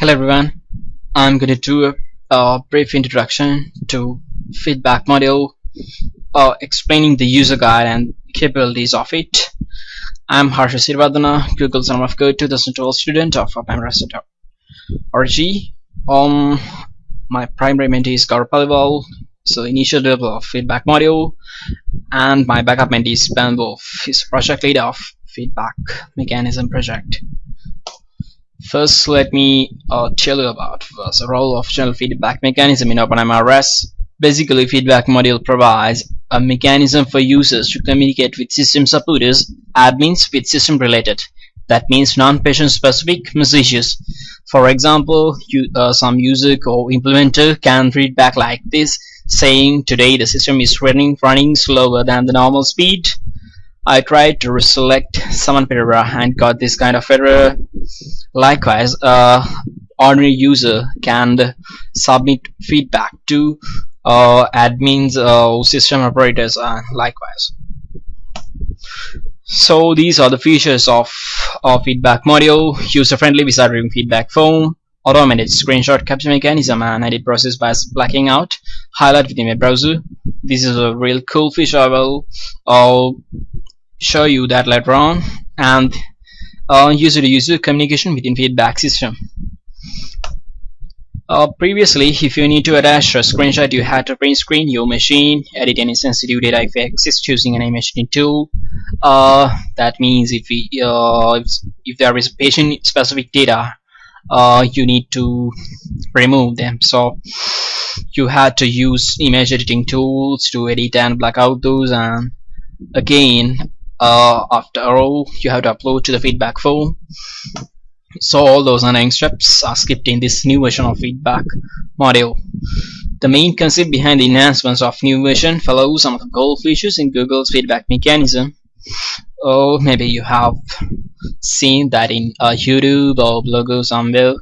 Hello everyone, I'm going to do a, brief introduction to feedback module uh, explaining the user guide and capabilities of it. I'm Harsha Sirvadana, Google Summer of Code 2012 student of RG. Um, my primary mentee is Gaurav Paliwal, so initial developer of feedback module, and my backup mentee is Ben Wolfe, he's project lead of feedback mechanism project. First, let me uh, tell you about the role of general feedback mechanism in OpenMRS. Basically, feedback module provides a mechanism for users to communicate with system supporters, admins with system related. That means non-patient specific messages. For example, you, uh, some user or implementer can feedback like this, saying today the system is running running slower than the normal speed. I tried to select summon error and got this kind of error. Likewise, a ordinary user can submit feedback to uh, admins or system operators and likewise. So these are the features of our feedback module, user-friendly wizard feedback form, automated screenshot capture mechanism and edit process by blacking out, highlight within a browser. This is a real cool feature I will uh, show you that later on. And uh, user communication within feedback system. Uh, previously if you need to attach a screenshot you had to print screen your machine edit any sensitive data if exists using an image tool. Uh, that means if, we, uh, if, if there is patient specific data uh, you need to remove them. So you had to use image editing tools to edit and black out those. And again uh, after all you have to upload to the feedback form. So all those annoying steps are skipped in this new version of feedback module. The main concept behind the enhancements of new version follows some of the gold features in Google's feedback mechanism. Or maybe you have seen that in uh, YouTube or blog somewhere.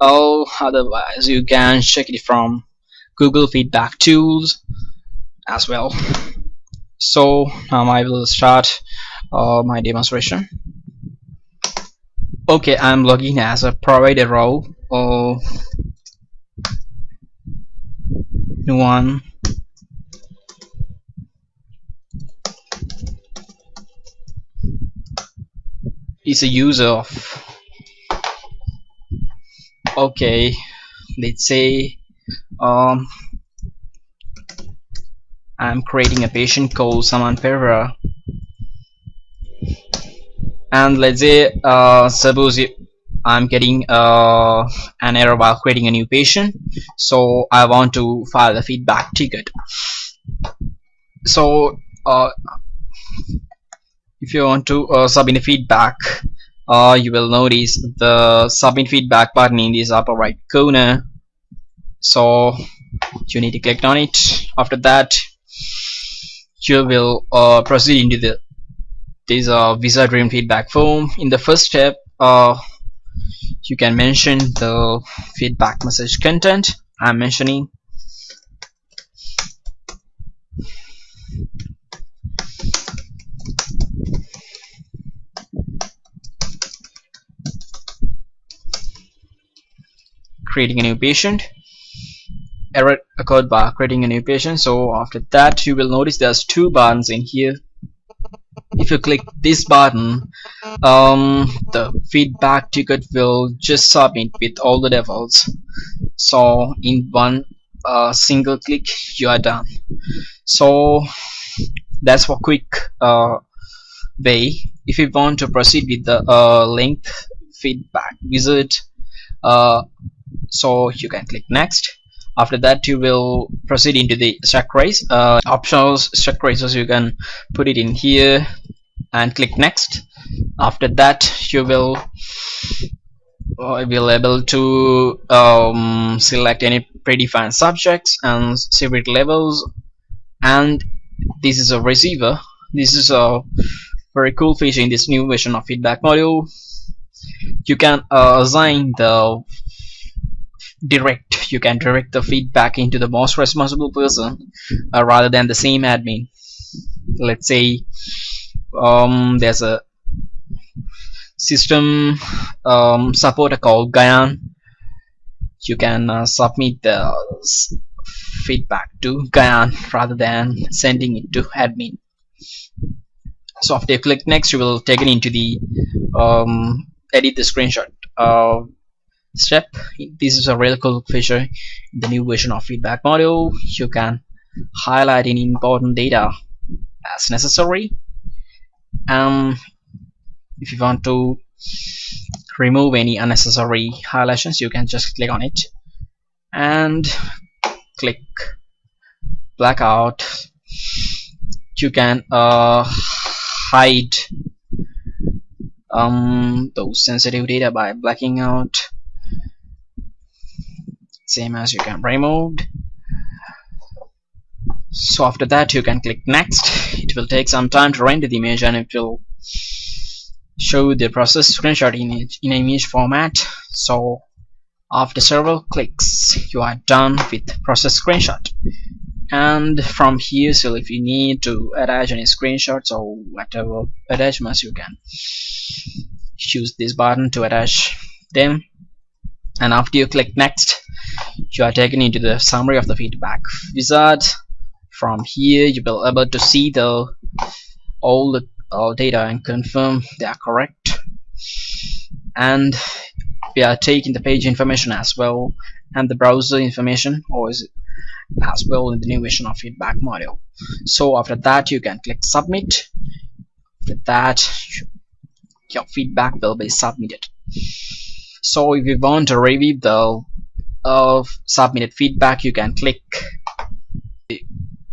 Or otherwise you can check it from Google feedback tools as well so now I will start uh, my demonstration. Okay I'm logging as a provider role or one. Is a user of okay let's say um I'm creating a patient called Saman Pereira and let's say uh, suppose I'm getting uh, an error while creating a new patient. So I want to file a feedback ticket. So uh, if you want to uh, submit a feedback uh, you will notice the submit feedback button in this upper right corner. So you need to click on it. After that you will uh, proceed into the this uh, wizard dream feedback form. In the first step uh, you can mention the feedback message content I'm mentioning. Creating a new patient error occurred by creating a new patient so after that you will notice there's two buttons in here. If you click this button um, the feedback ticket will just submit with all the defaults so in one uh, single click you are done. So that's for quick uh, way. If you want to proceed with the uh, length feedback wizard uh, so you can click next after that you will proceed into the trace uh, optionals stack traces you can put it in here and click next. After that you will uh, able to um, select any predefined subjects and severity levels. And this is a receiver. This is a very cool feature in this new version of feedback module. You can uh, assign the direct. You can direct the feedback into the most responsible person uh, rather than the same admin. Let's say um, there's a system um, supporter called Gyan you can uh, submit the feedback to Gyan rather than sending it to admin. So after you click next you will take it into the um, edit the screenshot uh, step. This is a really cool feature in the new version of feedback module. You can highlight any important data as necessary. Um, if you want to remove any unnecessary highlights you can just click on it and click blackout. You can uh, hide um, those sensitive data by blacking out same as you can remove. So after that you can click next. It will take some time to render the image and it will show the process screenshot in, in image format. So after several clicks you are done with process screenshot. And from here so if you need to attach any screenshots or whatever attachments you can choose this button to attach them. And after you click next you are taken into the summary of the feedback wizard. From here you will be able to see the all the all data and confirm they are correct. And we are taking the page information as well and the browser information or is as well in the new version of feedback module. So after that you can click submit. After that your feedback will be submitted. So if you want to review the uh, submitted feedback you can click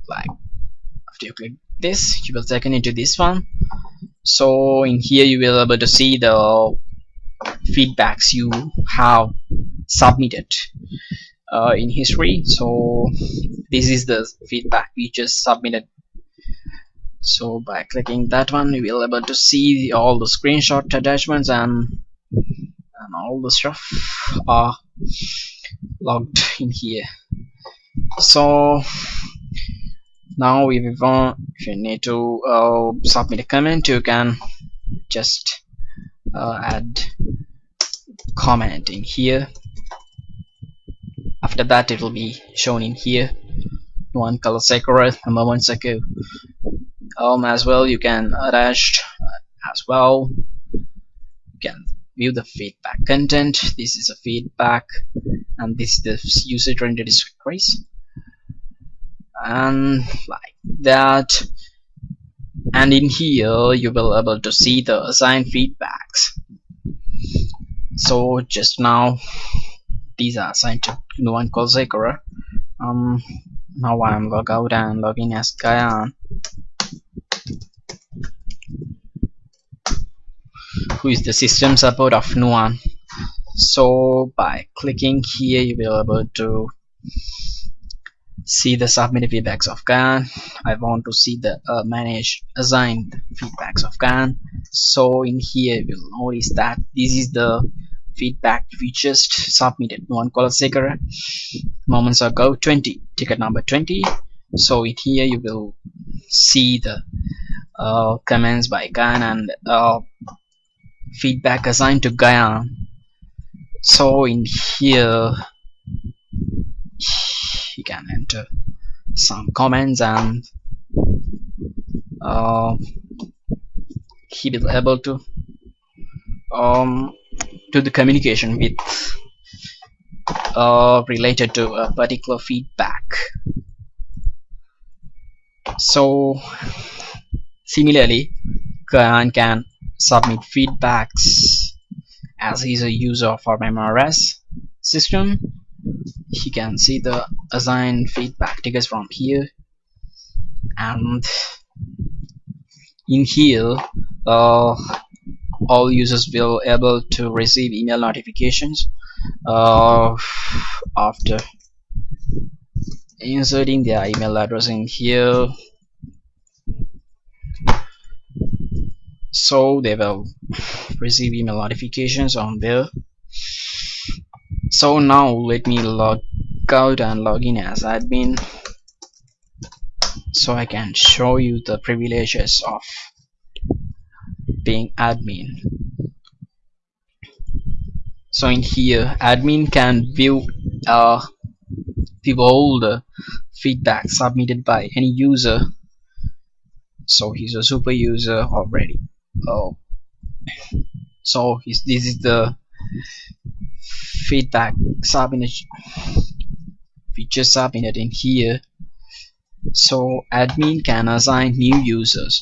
like after you click this you will taken into this one. So in here you will be able to see the feedbacks you have submitted uh, in history. So this is the feedback we just submitted. So by clicking that one you will be able to see all the screenshot attachments and and all the stuff are logged in here. So now if you want if you need to uh, submit a comment you can just uh, add comment in here. After that it will be shown in here. One color sakura a moment ago um as well you can attach as well. You can view the feedback content. This is a feedback and this is the user rendered trace and like that. And in here you will able to see the assigned feedbacks. So just now these are assigned to no one called Sakura um now I'm log out and log in as Gyan who is the system support of Nuwan so by clicking here you will be able to see the submitted feedbacks of Gyan I want to see the uh, manage assigned feedbacks of Gyan so in here you'll notice that this is the feedback we just submitted one call seeker moments ago 20 ticket number 20 so in here you will see the uh, comments by Gyan and uh, feedback assigned to Gyan so in here you can enter some comments and uh, he will able to um, do the communication with uh, related to a particular feedback. So similarly Gyan can submit feedbacks as he's a user of our MRS system. He can see the assigned feedback tickets from here. And in here uh, all users will able to receive email notifications uh, after inserting their email address in here so they will receive email notifications on there. So now let me log out and log in as admin so I can show you the privileges of being admin. So in here admin can view uh, view all the feedback submitted by any user. So he's a super user already oh. So this is the feedback submitted feature submitted in here. So admin can assign new users.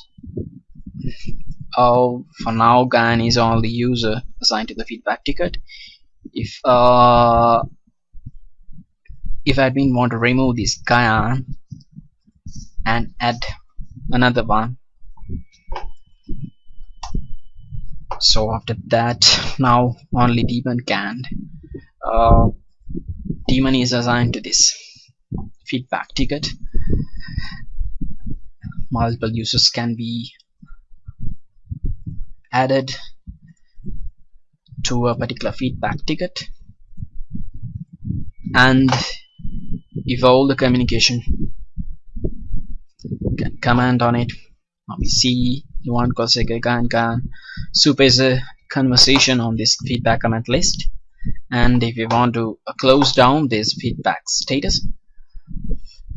Oh for now Gyan is only user assigned to the feedback ticket. If uh if admin want to remove this Gyan and add another one so after that now only demon can uh, demon is assigned to this feedback ticket. Multiple users can be added to a particular feedback ticket. And if all the communication can comment on it see you want Koseka can can super is a conversation on this feedback comment list. And if you want to uh, close down this feedback status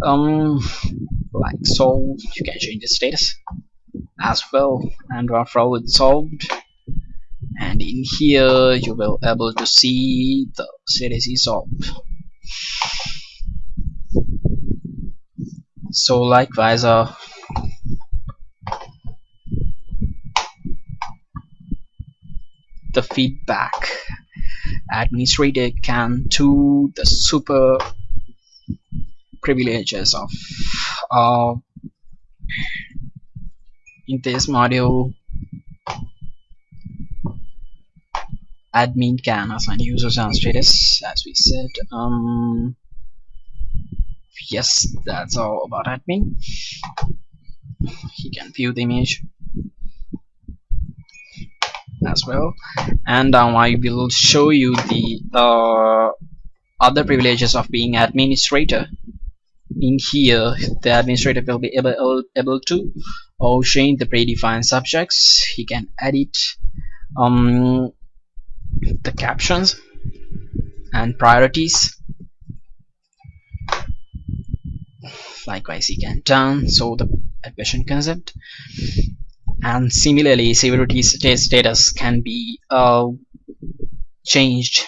um like so you can change the status as well and after it's solved. And in here you will able to see the status is solved. So likewise uh, feedback. Administrator can to the super privileges of uh, in this module admin can assign users and status as we said um, yes that's all about admin. He can view the image as well. And um, I will show you the uh, other privileges of being administrator. In here the administrator will be able, able to or change the predefined subjects. He can edit um, the captions and priorities. Likewise he can turn so the admission concept and similarly severity status can be uh, changed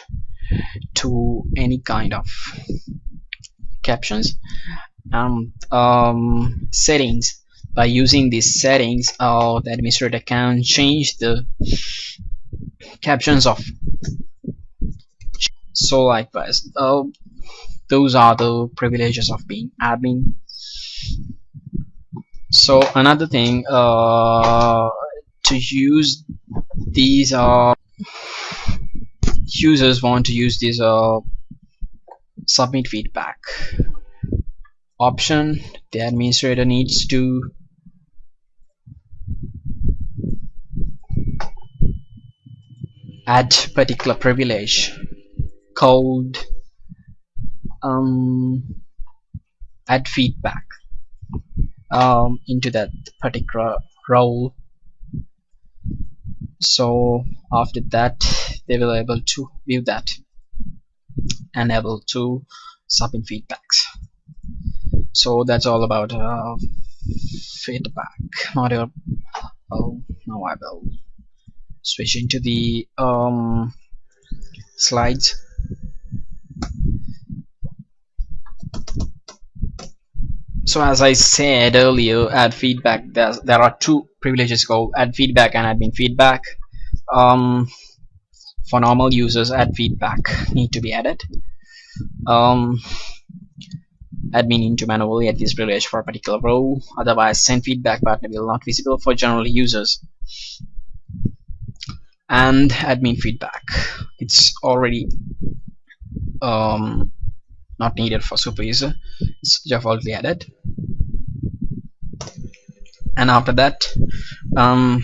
to any kind of captions. And um, settings. By using these settings uh, the administrator can change the captions of so likewise uh, those are the privileges of being admin so another thing uh, to use these uh, users want to use this uh, submit feedback. Option the administrator needs to add particular privilege called um, add feedback um, into that particular role. So after that they will able to view that and able to submit feedbacks. So that's all about uh, feedback. Module oh now I will switch into the um, slides so as I said earlier add feedback. There are two privileges called add feedback and admin feedback. Um, for normal users add feedback need to be added. Um, admin need to manually add this privilege for a particular row otherwise send feedback button will not visible for general users. And admin feedback. It's already um, not needed for super user. It's defaultly added and after that um,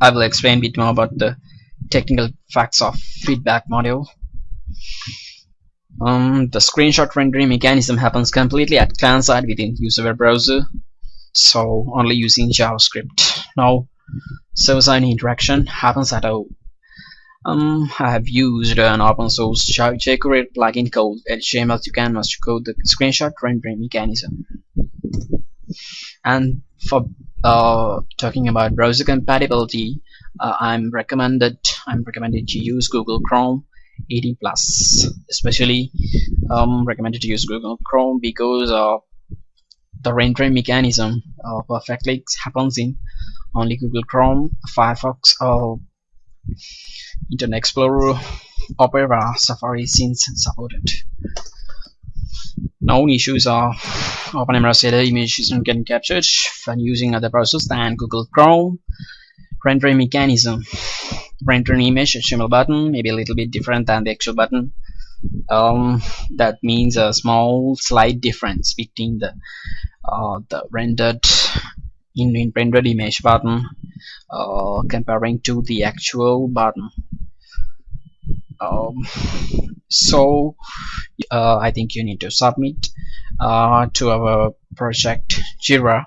I will explain a bit more about the technical facts of feedback module. Um, the screenshot rendering mechanism happens completely at client side within user web browser so only using JavaScript. Now server-side interaction happens at a um, I have used an open source jQuery plugin called HTML to Canvas to code the screenshot rendering mechanism. And for uh, talking about browser compatibility, uh, I'm recommended I'm recommended to use Google Chrome 18 plus, especially um, recommended to use Google Chrome because uh, the rendering mechanism uh, perfectly happens in only Google Chrome, Firefox, or Internet Explorer, Opera, Safari since supported. Known issues are OpenMRS shader image isn't getting captured when using other browsers than Google Chrome. Rendering mechanism. Rendering image HTML button maybe a little bit different than the actual button. Um, that means a small slight difference between the uh, the rendered in, in rendered image button uh, comparing to the actual button um, so uh, I think you need to submit uh, to our project Jira.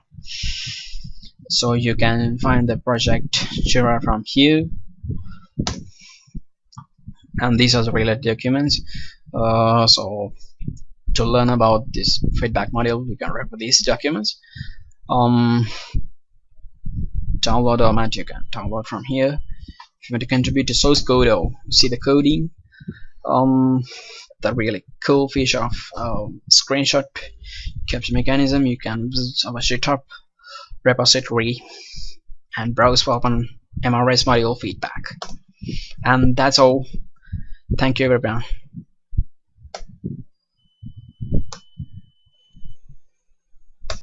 So you can find the project Jira from here. And these are the related documents. Uh, so to learn about this feedback module you can refer these documents. Um, download element you can download from here. If you want to contribute to source code or see the coding um, the really cool feature of um, screenshot capture mechanism. You can visit our GitHub repository and browse for open MRS module feedback. And that's all. Thank you everyone